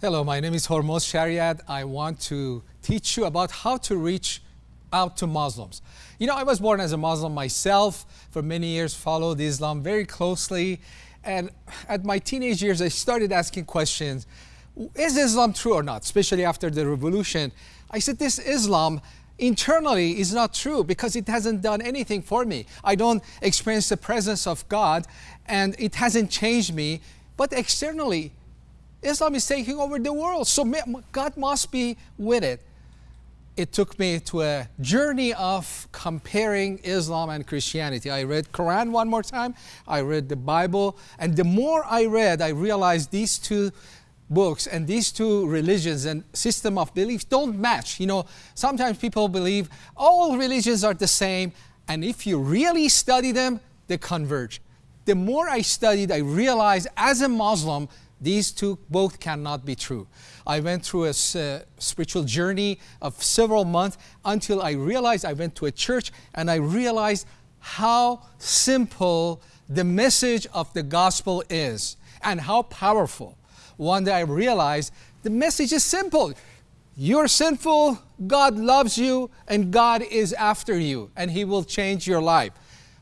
Hello, my name is Hormoz Shariat. I want to teach you about how to reach out to Muslims. You know, I was born as a Muslim myself. For many years, followed Islam very closely. And at my teenage years, I started asking questions. Is Islam true or not? Especially after the revolution. I said, this Islam internally is not true because it hasn't done anything for me. I don't experience the presence of God and it hasn't changed me. But externally, Islam is taking over the world. So God must be with it. It took me to a journey of comparing Islam and Christianity. I read Quran one more time. I read the Bible. And the more I read, I realized these two books and these two religions and system of beliefs don't match. You know, sometimes people believe all religions are the same, and if you really study them, they converge. The more I studied, I realized as a Muslim, these two both cannot be true. I went through a uh, spiritual journey of several months until I realized I went to a church and I realized how simple the message of the gospel is and how powerful one day I realized the message is simple. You're sinful, God loves you, and God is after you, and He will change your life.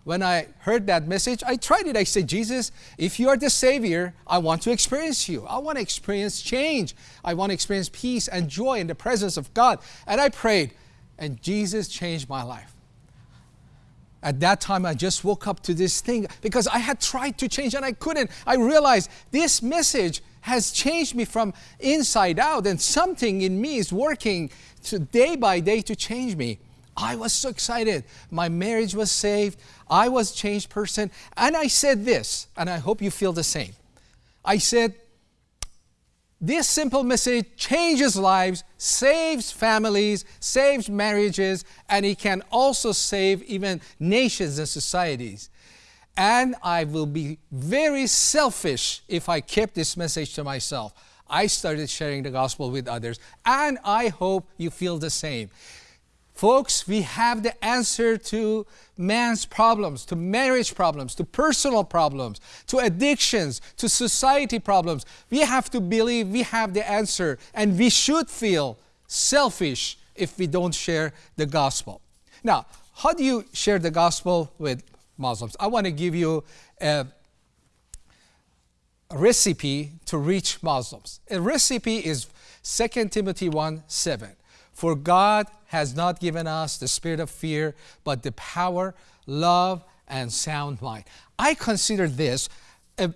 When I heard that message, I tried it. I said, Jesus, if you are the Savior, I want to experience you. I want to experience change. I want to experience peace and joy in the presence of God. And I prayed, and Jesus changed my life. At that time, I just woke up to this thing because I had tried to change and I couldn't. I realized this message has changed me from inside out and something in me is working to day by day to change me. I was so excited. My marriage was saved. I was changed person. And I said this, and I hope you feel the same. I said, this simple message changes lives, saves families, saves marriages, and it can also save even nations and societies. And I will be very selfish if I kept this message to myself. I started sharing the gospel with others, and I hope you feel the same. Folks, we have the answer to man's problems, to marriage problems, to personal problems, to addictions, to society problems. We have to believe we have the answer, and we should feel selfish if we don't share the gospel. Now, how do you share the gospel with Muslims. I want to give you a recipe to reach Muslims. A recipe is 2 Timothy 1 7. For God has not given us the spirit of fear, but the power, love, and sound mind. I consider this a,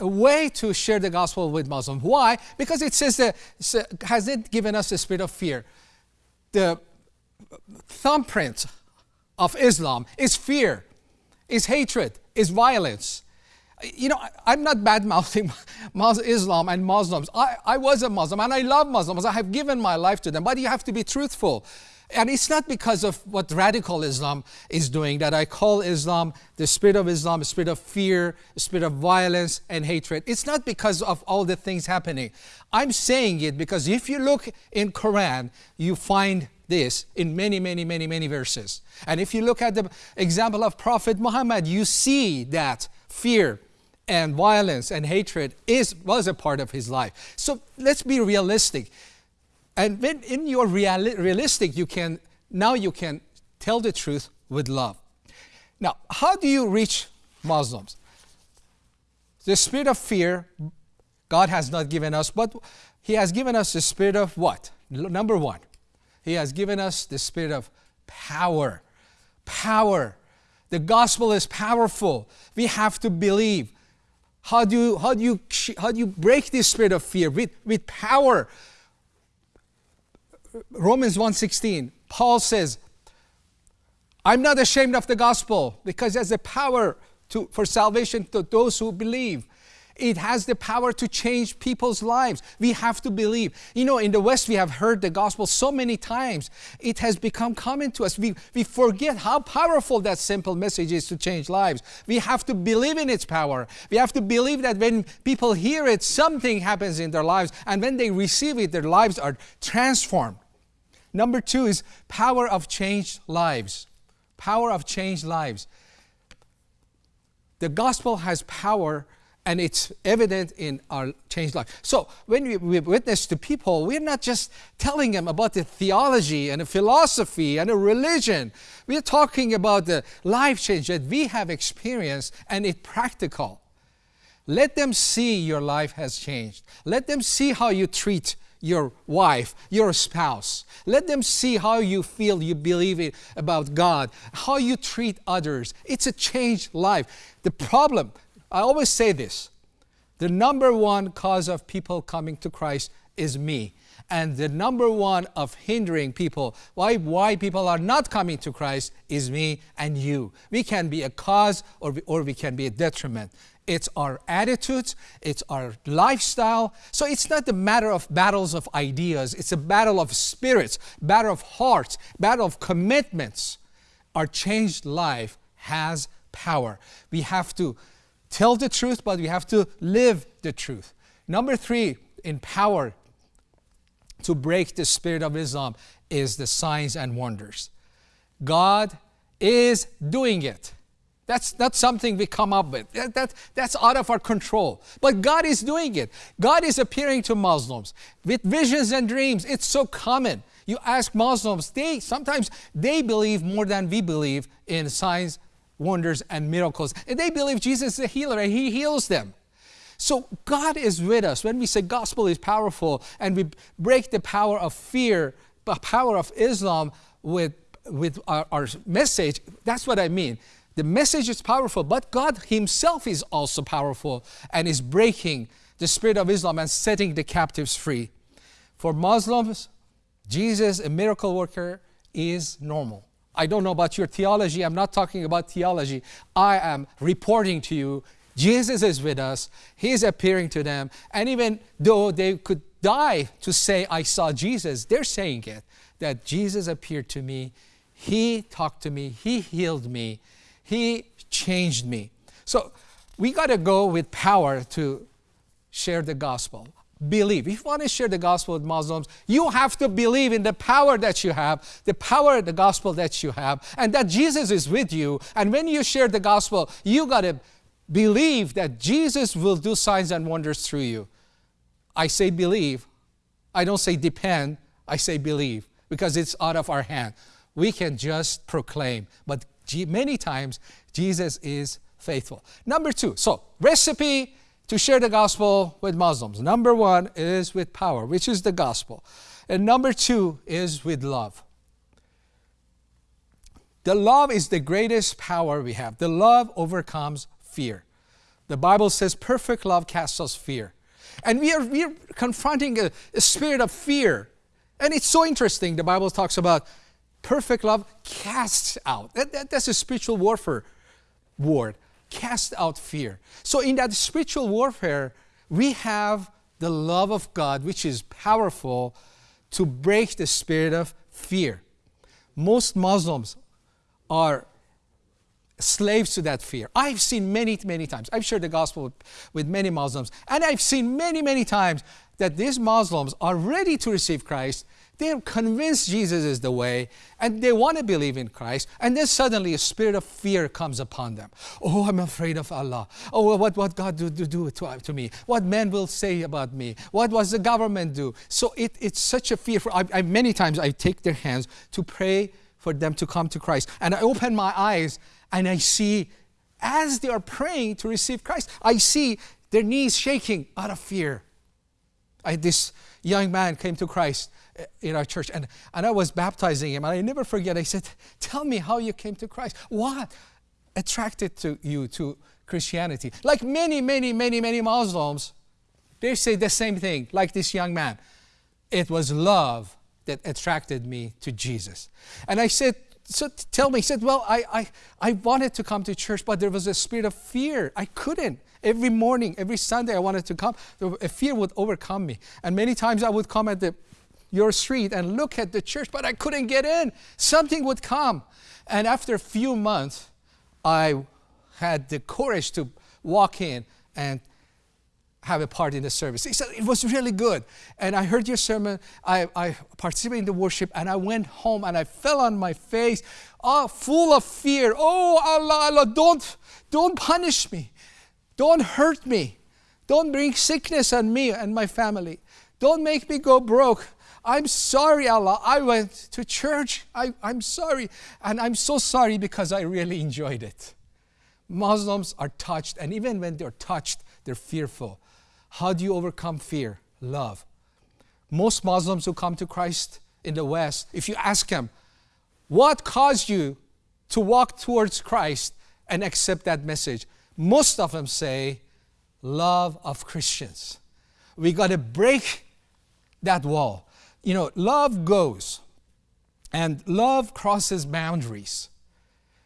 a way to share the gospel with Muslims. Why? Because it says that has it given us the spirit of fear. The thumbprint of Islam is fear is hatred, is violence. You know, I'm not bad mouthing Islam and Muslims. I, I was a Muslim and I love Muslims. I have given my life to them, but you have to be truthful. And it's not because of what radical Islam is doing that I call Islam the spirit of Islam, the spirit of fear, the spirit of violence and hatred. It's not because of all the things happening. I'm saying it because if you look in Quran, you find this in many, many, many, many verses. And if you look at the example of Prophet Muhammad, you see that fear and violence and hatred is, was a part of his life. So let's be realistic. And when in your reali realistic, you can, now you can tell the truth with love. Now, how do you reach Muslims? The spirit of fear, God has not given us, but He has given us the spirit of what? Number one, he has given us the spirit of power. Power. The gospel is powerful. We have to believe. How do you, how do you, how do you break this spirit of fear? With, with power. Romans 1.16, Paul says, I'm not ashamed of the gospel because there's a power to, for salvation to those who believe. It has the power to change people's lives. We have to believe. You know, in the West, we have heard the gospel so many times. It has become common to us. We, we forget how powerful that simple message is to change lives. We have to believe in its power. We have to believe that when people hear it, something happens in their lives. And when they receive it, their lives are transformed. Number two is power of changed lives. Power of changed lives. The gospel has power and it's evident in our changed life. So when we, we witness to people, we're not just telling them about the theology and a philosophy and a religion. We're talking about the life change that we have experienced and it's practical. Let them see your life has changed. Let them see how you treat your wife, your spouse. Let them see how you feel, you believe about God, how you treat others. It's a changed life. The problem, I always say this the number one cause of people coming to Christ is me. And the number one of hindering people, why, why people are not coming to Christ, is me and you. We can be a cause or we, or we can be a detriment it's our attitudes, it's our lifestyle. So it's not a matter of battles of ideas, it's a battle of spirits, battle of hearts, battle of commitments. Our changed life has power. We have to tell the truth, but we have to live the truth. Number three, in power to break the spirit of Islam is the signs and wonders. God is doing it. That's not something we come up with. That, that, that's out of our control. But God is doing it. God is appearing to Muslims with visions and dreams. It's so common. You ask Muslims, they sometimes they believe more than we believe in signs, wonders, and miracles. And they believe Jesus is a healer and He heals them. So God is with us. When we say gospel is powerful and we break the power of fear, the power of Islam with, with our, our message, that's what I mean. The message is powerful, but God Himself is also powerful and is breaking the spirit of Islam and setting the captives free. For Muslims, Jesus, a miracle worker, is normal. I don't know about your theology. I'm not talking about theology. I am reporting to you Jesus is with us. He's appearing to them. And even though they could die to say, I saw Jesus, they're saying it that Jesus appeared to me. He talked to me. He healed me. He changed me. So we got to go with power to share the gospel. Believe. If you want to share the gospel with Muslims, you have to believe in the power that you have, the power of the gospel that you have, and that Jesus is with you. And when you share the gospel, you got to believe that Jesus will do signs and wonders through you. I say believe. I don't say depend. I say believe because it's out of our hand. We can just proclaim, but many times Jesus is faithful. Number two, so recipe to share the gospel with Muslims. Number one is with power, which is the gospel. And number two is with love. The love is the greatest power we have. The love overcomes fear. The Bible says perfect love casts us fear. And we are, we are confronting a, a spirit of fear. And it's so interesting. The Bible talks about Perfect love casts out. That, that, that's a spiritual warfare word. Cast out fear. So in that spiritual warfare, we have the love of God, which is powerful to break the spirit of fear. Most Muslims are slaves to that fear. I've seen many, many times. I've shared the gospel with, many Muslims, and I've seen many, many times that these Muslims are ready to receive Christ, they're convinced Jesus is the way and they want to believe in Christ. And then suddenly a spirit of fear comes upon them. Oh, I'm afraid of Allah. Oh, what, what God do, do, do to, to me? What men will say about me? What was the government do? So it, it's such a fear. For, I, I, many times I take their hands to pray for them to come to Christ. And I open my eyes and I see as they are praying to receive Christ, I see their knees shaking out of fear. I, this young man came to Christ in our church and, and I was baptizing him and I never forget. I said tell me how you came to Christ. What attracted to you to Christianity? Like many many many many Muslims they say the same thing like this young man. It was love that attracted me to Jesus. And I said so tell me he said well I, I I wanted to come to church but there was a spirit of fear. I couldn't. Every morning every Sunday I wanted to come. A fear would overcome me. And many times I would come at the your street and look at the church, but I couldn't get in. Something would come. And after a few months, I had the courage to walk in and have a part in the service. He said, it was really good. And I heard your sermon, I, I participated in the worship, and I went home and I fell on my face, oh, full of fear. Oh, Allah, Allah, don't, don't punish me. Don't hurt me. Don't bring sickness on me and my family. Don't make me go broke. I'm sorry, Allah. I went to church. I, I'm sorry. And I'm so sorry because I really enjoyed it. Muslims are touched, and even when they're touched, they're fearful. How do you overcome fear? Love. Most Muslims who come to Christ in the West, if you ask them, what caused you to walk towards Christ and accept that message? Most of them say, love of Christians. We got to break that wall. You know, love goes and love crosses boundaries.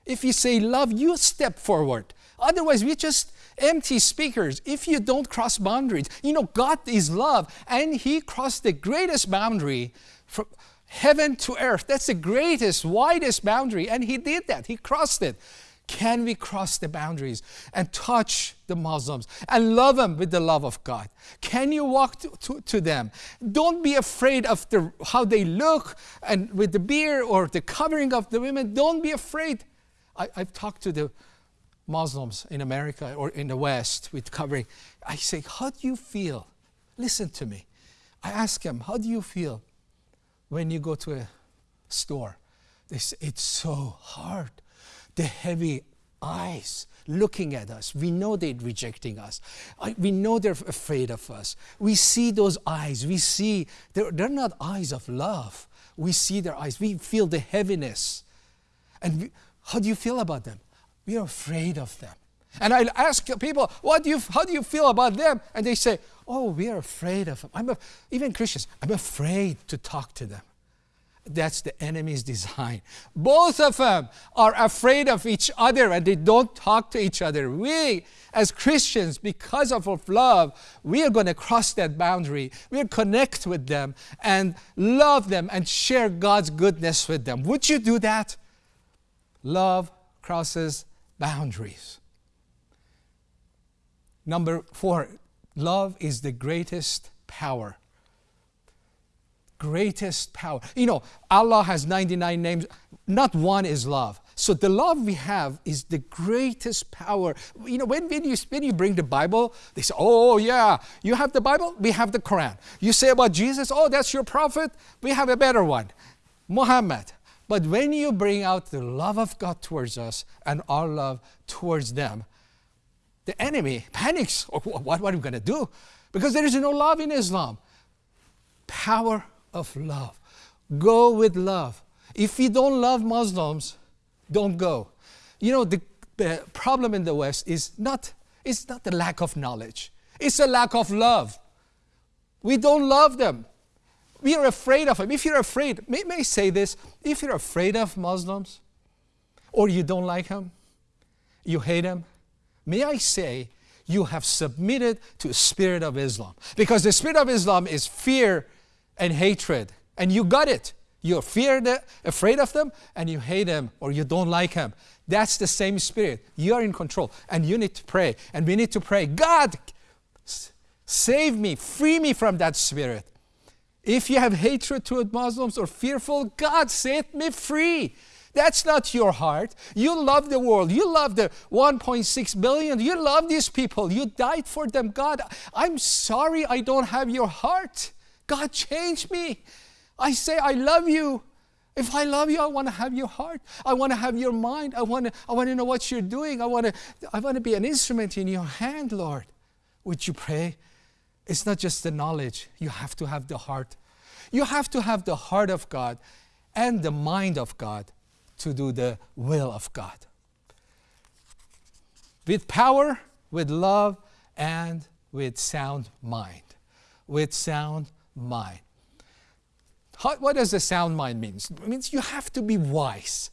If you say love, you step forward. Otherwise, we're just empty speakers. If you don't cross boundaries, you know, God is love, and He crossed the greatest boundary from heaven to earth. That's the greatest, widest boundary, and He did that. He crossed it. Can we cross the boundaries and touch the Muslims and love them with the love of God? Can you walk to, to, to them? Don't be afraid of the, how they look and with the beard or the covering of the women. Don't be afraid. I, I've talked to the Muslims in America or in the West with covering. I say, How do you feel? Listen to me. I ask them, How do you feel when you go to a store? They say, It's so hard. The heavy eyes looking at us. We know they're rejecting us. we know they're afraid of us. We see those eyes. We see, they're, they're not eyes of love. We see their eyes. We feel the heaviness. And we, how do you feel about them? We are afraid of them. And I ask people, what do you, how do you feel about them? And they say, oh, we are afraid of them. I'm a, even Christians, I'm afraid to talk to them. That's the enemy's design. Both of them are afraid of each other and they don't talk to each other. We, as Christians, because of our love, we are going to cross that boundary. We'll connect with them and love them and share God's goodness with them. Would you do that? Love crosses boundaries. Number four, love is the greatest power. Greatest power. You know, Allah has 99 names, not one is love. So the love we have is the greatest power. You know, when, when, you, when you bring the Bible, they say, oh, yeah, you have the Bible, we have the Quran. You say about Jesus, oh, that's your prophet, we have a better one. Muhammad, but when you bring out the love of God towards us and our love towards them, the enemy panics. What, what are we going to do? Because there is no love in Islam. Power of love. Go with love. If you don't love Muslims, don't go. You know, the, the problem in the West is not, it's not the lack of knowledge, it's a lack of love. We don't love them we are afraid of them. If you're afraid, may, may I say this, if you're afraid of Muslims, or you don't like them, you hate them, may I say, you have submitted to the spirit of Islam. Because the spirit of Islam is fear and hatred. And you got it. You're feared, uh, afraid of them, and you hate them or you don't like them. That's the same spirit. You are in control. And you need to pray. And we need to pray, God, save me, free me from that spirit. If you have hatred toward Muslims or fearful, God set me free. That's not your heart. You love the world. You love the 1.6 billion. You love these people. You died for them. God, I'm sorry I don't have your heart. God, change me. I say, I love you. If I love you, I want to have your heart. I want to have your mind. I want to, I want to know what you're doing. I want to, I want to be an instrument in your hand, Lord. Would you pray? It's not just the knowledge, you have to have the heart. You have to have the heart of God and the mind of God to do the will of God. With power, with love, and with sound mind. With sound mind. How, what does a sound mind mean? It means you have to be wise.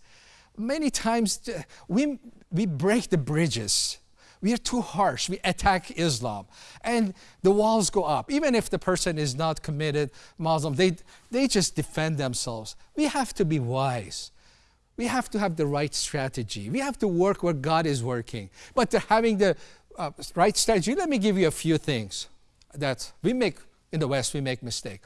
Many times uh, we, we break the bridges we are too harsh. We attack Islam. And the walls go up. Even if the person is not committed Muslim, they, they just defend themselves. We have to be wise. We have to have the right strategy. We have to work where God is working. But having the uh, right strategy, let me give you a few things that we make, in the West, we make mistake.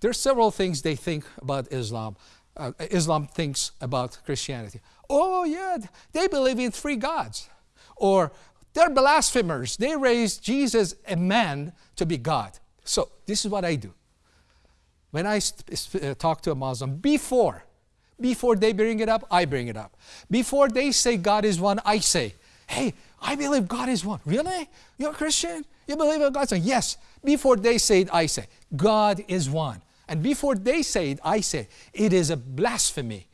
There's several things they think about Islam. Uh, Islam thinks about Christianity. Oh yeah, they believe in three gods or They're blasphemers. They raised Jesus, a man, to be God. So this is what I do. When I uh, talk to a Muslim, before, before they bring it up, I bring it up. Before they say God is one, I say, hey, I believe God is one. Really? You're a Christian? You believe in God? So yes. Before they say it, I say, God is one. And before they say it, I say, it is a blasphemy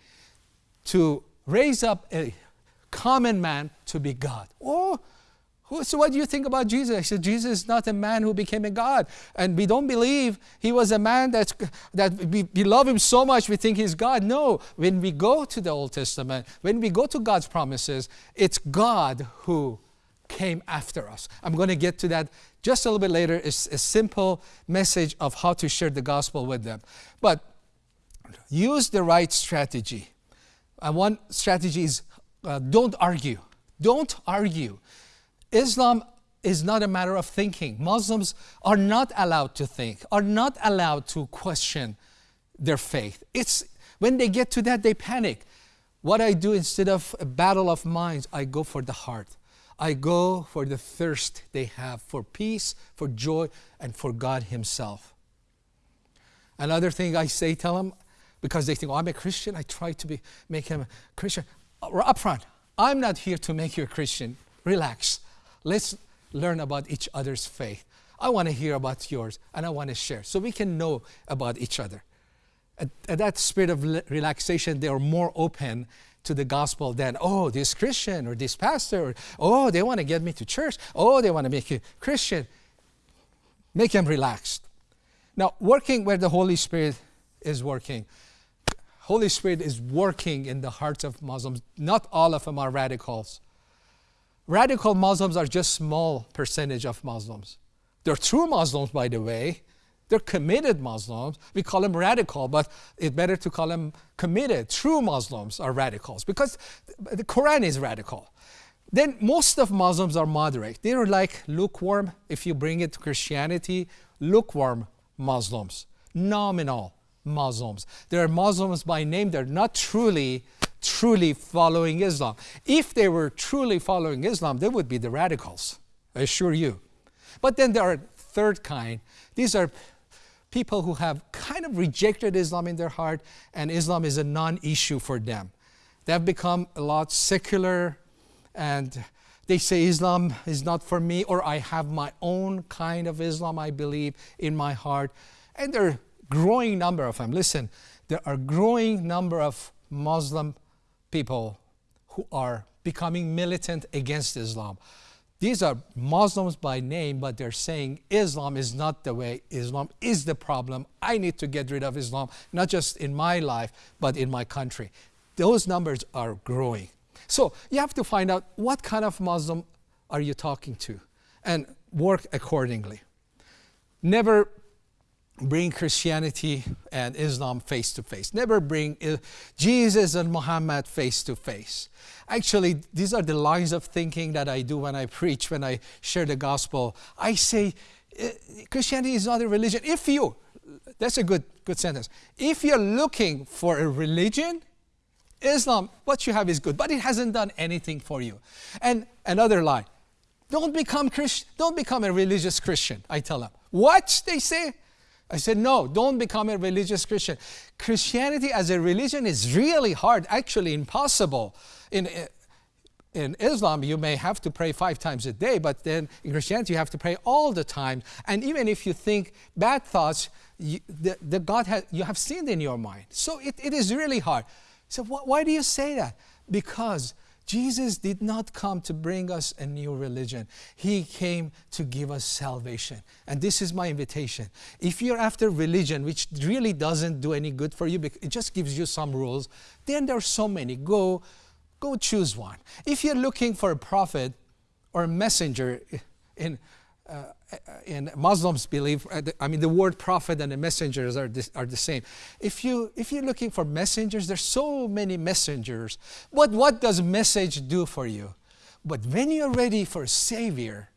to raise up a common man to be God. Oh, so what do you think about Jesus? I said, Jesus is not a man who became a God. And we don't believe he was a man that's, that we, we love him so much we think he's God. No, when we go to the Old Testament, when we go to God's promises, it's God who came after us. I'm going to get to that just a little bit later. It's a simple message of how to share the gospel with them. But use the right strategy. And one strategy is uh, don't argue. Don't argue. Islam is not a matter of thinking. Muslims are not allowed to think, are not allowed to question their faith. It's when they get to that, they panic. What I do instead of a battle of minds, I go for the heart. I go for the thirst they have for peace, for joy, and for God Himself. Another thing I say, tell them, because they think, oh, I'm a Christian, I try to be, make him a Christian. Up front, I'm not here to make you a Christian. Relax. Let's learn about each other's faith. I want to hear about yours and I want to share so we can know about each other. At, at that spirit of relaxation, they are more open to the gospel than, oh, this Christian or this pastor, or, oh, they want to get me to church, oh, they want to make you Christian. Make them relaxed. Now, working where the Holy Spirit is working. Holy Spirit is working in the hearts of Muslims. Not all of them are radicals. Radical Muslims are just small percentage of Muslims. They're true Muslims, by the way. They're committed Muslims. We call them radical, but it's better to call them committed. True Muslims are radicals because the Quran is radical. Then most of Muslims are moderate. They're like lukewarm, if you bring it to Christianity, lukewarm Muslims, nominal Muslims. They're Muslims by name, they're not truly truly following Islam. If they were truly following Islam, they would be the radicals, I assure you. But then there are third kind. These are people who have kind of rejected Islam in their heart, and Islam is a non-issue for them. They have become a lot secular, and they say Islam is not for me, or I have my own kind of Islam, I believe, in my heart. And there are growing number of them. Listen, there are growing number of Muslim people who are becoming militant against Islam. These are Muslims by name, but they're saying Islam is not the way, Islam is the problem. I need to get rid of Islam, not just in my life, but in my country. Those numbers are growing. So you have to find out what kind of Muslim are you talking to and work accordingly. Never bring Christianity and Islam face to face. Never bring Jesus and Muhammad face to face. Actually, these are the lines of thinking that I do when I preach, when I share the gospel. I say, eh, Christianity is not a religion. If you, that's a good, good sentence. If you're looking for a religion, Islam, what you have is good, but it hasn't done anything for you. And another line, don't become Christian, don't become a religious Christian, I tell them. What? They say, I said, no, don't become a religious Christian. Christianity as a religion is really hard, actually impossible. In, in Islam, you may have to pray five times a day, but then in Christianity, you have to pray all the time. And even if you think bad thoughts, you, the, the God has, you have sinned in your mind. So it, it is really hard. So wh why do you say that? Because Jesus did not come to bring us a new religion. He came to give us salvation. And this is my invitation. If you're after religion, which really doesn't do any good for you, because it just gives you some rules, then there are so many. Go, go choose one. If you're looking for a prophet or a messenger in uh, and Muslims believe, uh, I mean, the word prophet and the messengers are, this, are the same. If, you, if you're looking for messengers, there's so many messengers. But what does message do for you? But when you're ready for a Savior,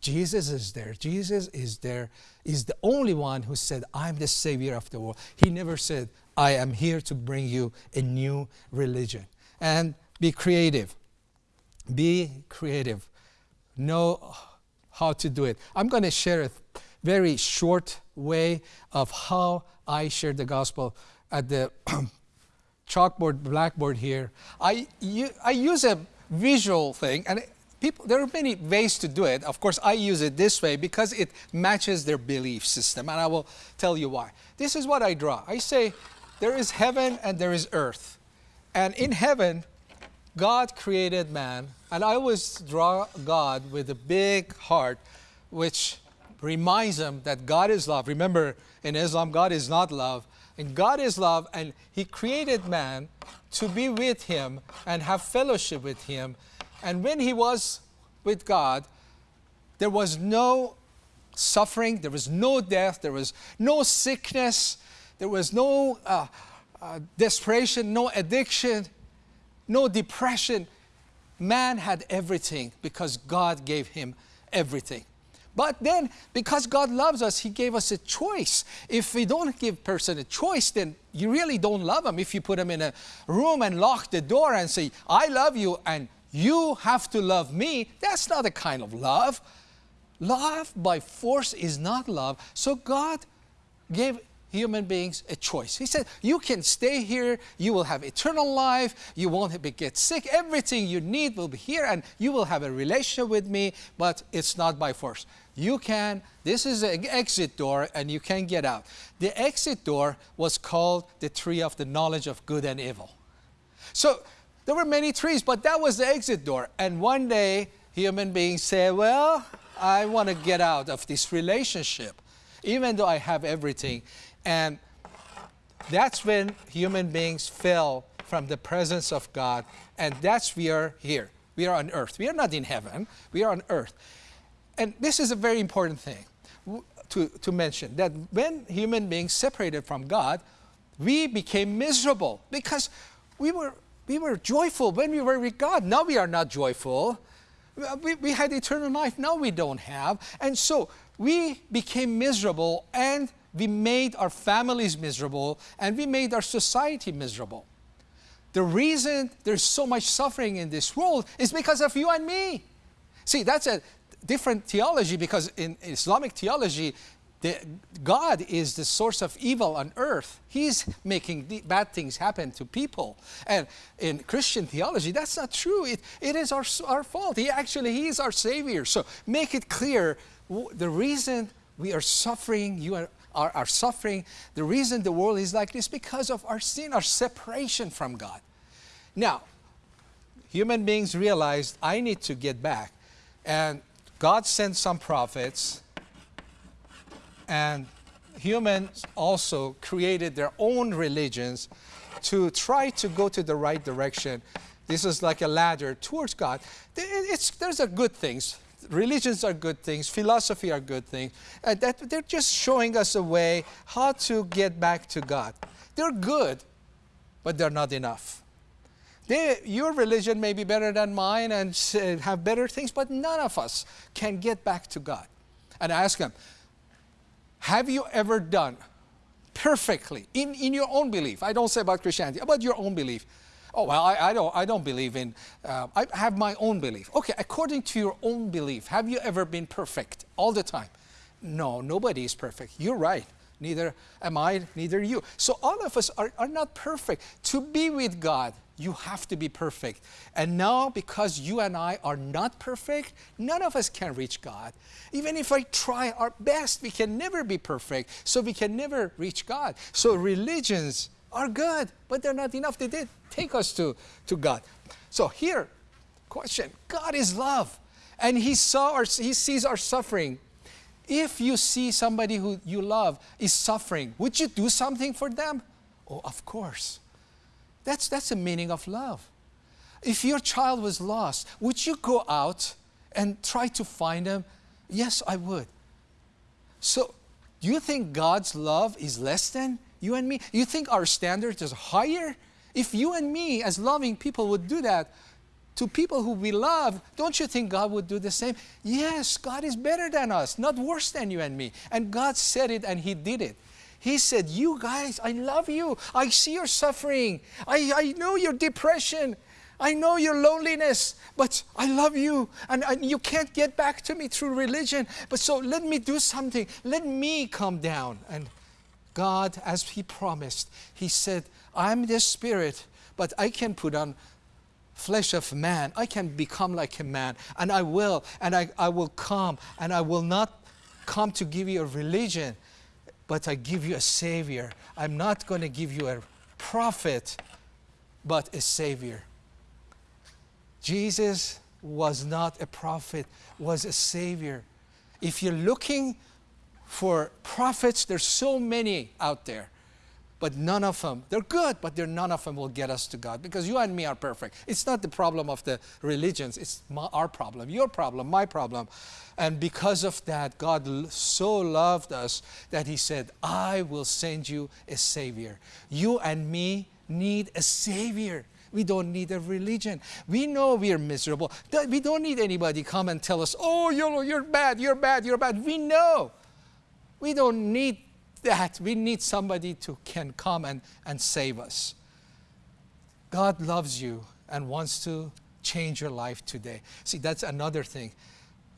Jesus is there. Jesus is there. Is the only one who said, I'm the Savior of the world. He never said, I am here to bring you a new religion. And be creative. Be creative know how to do it. I'm going to share a very short way of how I share the gospel at the chalkboard, blackboard here. I, I use a visual thing, and people, there are many ways to do it. Of course, I use it this way because it matches their belief system, and I will tell you why. This is what I draw. I say, there is heaven and there is earth. And in heaven, God created man, and I always draw God with a big heart, which reminds him that God is love. Remember, in Islam, God is not love. And God is love, and He created man to be with Him and have fellowship with Him. And when He was with God, there was no suffering, there was no death, there was no sickness, there was no uh, uh, desperation, no addiction, no depression. Man had everything because God gave him everything. But then, because God loves us, He gave us a choice. If we don't give person a choice, then you really don't love them. If you put them in a room and lock the door and say, I love you and you have to love me, that's not a kind of love. Love by force is not love. So God gave human beings a choice. He said, You can stay here, you will have eternal life, you won't get sick, everything you need will be here, and you will have a relationship with me, but it's not by force you can, this is an exit door and you can get out. The exit door was called the tree of the knowledge of good and evil. So there were many trees, but that was the exit door. And one day, human beings said, well, I want to get out of this relationship, even though I have everything. And that's when human beings fell from the presence of God. And that's we are here. We are on earth. We are not in heaven. We are on earth and this is a very important thing to, to mention that when human beings separated from God, we became miserable because we were, we were joyful when we were with God. Now we are not joyful. We, we had eternal life, now we don't have. And so we became miserable and we made our families miserable and we made our society miserable. The reason there's so much suffering in this world is because of you and me. See, that's a different theology because in Islamic theology, the, God is the source of evil on earth. He's making bad things happen to people. And in Christian theology, that's not true. It, it is our, our fault. He actually, He is our Savior. So make it clear the reason we are suffering, you are, are, are suffering, the reason the world is like this because of our sin, our separation from God. Now, human beings realized I need to get back. And God sent some prophets, and humans also created their own religions to try to go to the right direction. This is like a ladder towards God. It's, there's a good things. Religions are good things. Philosophy are good things. Uh, that they're just showing us a way how to get back to God. They're good, but they're not enough. They, your religion may be better than mine and have better things, but none of us can get back to God. And I ask them, have you ever done perfectly in, in your own belief? I don't say about Christianity, about your own belief. Oh, well, I, I don't, I don't believe in, uh, I have my own belief. Okay, according to your own belief, have you ever been perfect all the time? No, nobody is perfect. You're right. Neither am I, neither you. So all of us are, are not perfect. To be with God, you have to be perfect. And now, because you and I are not perfect, none of us can reach God. Even if I try our best, we can never be perfect. So we can never reach God. So religions are good, but they're not enough. They did take us to, to God. So here, question God is love. And he saw our, he sees our suffering. If you see somebody who you love is suffering, would you do something for them? Oh, of course. That's, that's the meaning of love. If your child was lost, would you go out and try to find them? Yes, I would. So, do you think God's love is less than you and me? You think our standard is higher? If you and me, as loving people, would do that to people who we love, don't you think God would do the same? Yes, God is better than us, not worse than you and me. And God said it and He did it. He said, You guys, I love you. I see your suffering. I, I know your depression. I know your loneliness, but I love you. And, and you can't get back to me through religion. But so let me do something. Let me come down. And God, as He promised, He said, I'm the Spirit, but I can put on flesh of man. I can become like a man. And I will. And I, I will come. And I will not come to give you a religion, but I give you a Savior. I'm not going to give you a prophet, but a Savior. Jesus was not a prophet, was a Savior. If you're looking for prophets, there's so many out there but none of them, they're good, but they're, none of them will get us to God because you and me are perfect. It's not the problem of the religions, it's my, our problem, your problem, my problem. And because of that, God so loved us that He said, I will send you a Savior. You and me need a Savior. We don't need a religion. We know we are miserable. We don't need anybody come and tell us, oh, you're, you're bad, you're bad, you're bad. We know. We don't need that we need somebody to can come and, and save us. God loves you and wants to change your life today. See, that's another thing.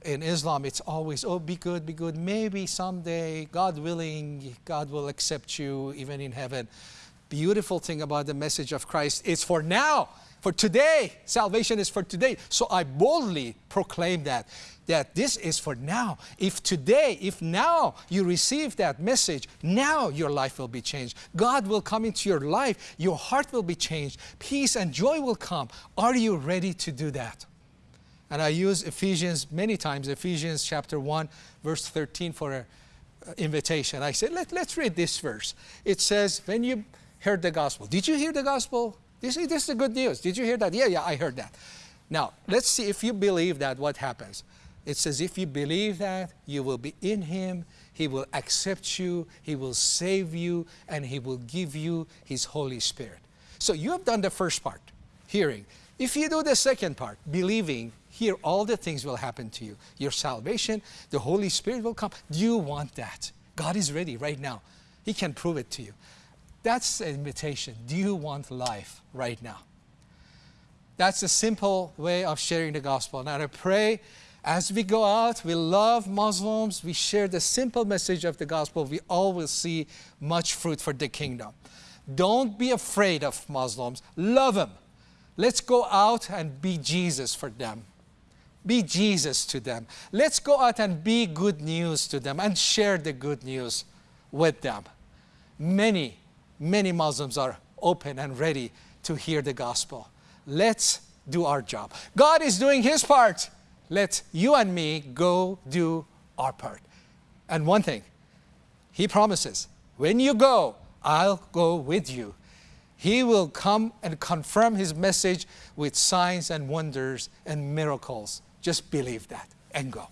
In Islam, it's always, oh, be good, be good. Maybe someday, God willing, God will accept you even in heaven. Beautiful thing about the message of Christ is for now, for today. Salvation is for today. So I boldly proclaim that that this is for now. If today, if now you receive that message, now your life will be changed. God will come into your life, your heart will be changed, peace and joy will come. Are you ready to do that? And I use Ephesians many times, Ephesians chapter 1, verse 13 for an uh, invitation. I said, Let, let's read this verse. It says, when you heard the gospel, did you hear the gospel? This, this is the good news. Did you hear that? Yeah, yeah, I heard that. Now, let's see if you believe that, what happens. It says, if you believe that, you will be in Him, He will accept you, He will save you, and He will give you His Holy Spirit. So you have done the first part, hearing. If you do the second part, believing, here all the things will happen to you. Your salvation, the Holy Spirit will come. Do you want that? God is ready right now. He can prove it to you. That's the invitation. Do you want life right now? That's a simple way of sharing the gospel. Now I pray as we go out, we love Muslims, we share the simple message of the gospel, we all will see much fruit for the kingdom. Don't be afraid of Muslims, love them. Let's go out and be Jesus for them. Be Jesus to them. Let's go out and be good news to them and share the good news with them. Many, many Muslims are open and ready to hear the gospel. Let's do our job. God is doing His part let you and me go do our part. And one thing, he promises, when you go, I'll go with you. He will come and confirm his message with signs and wonders and miracles. Just believe that and go.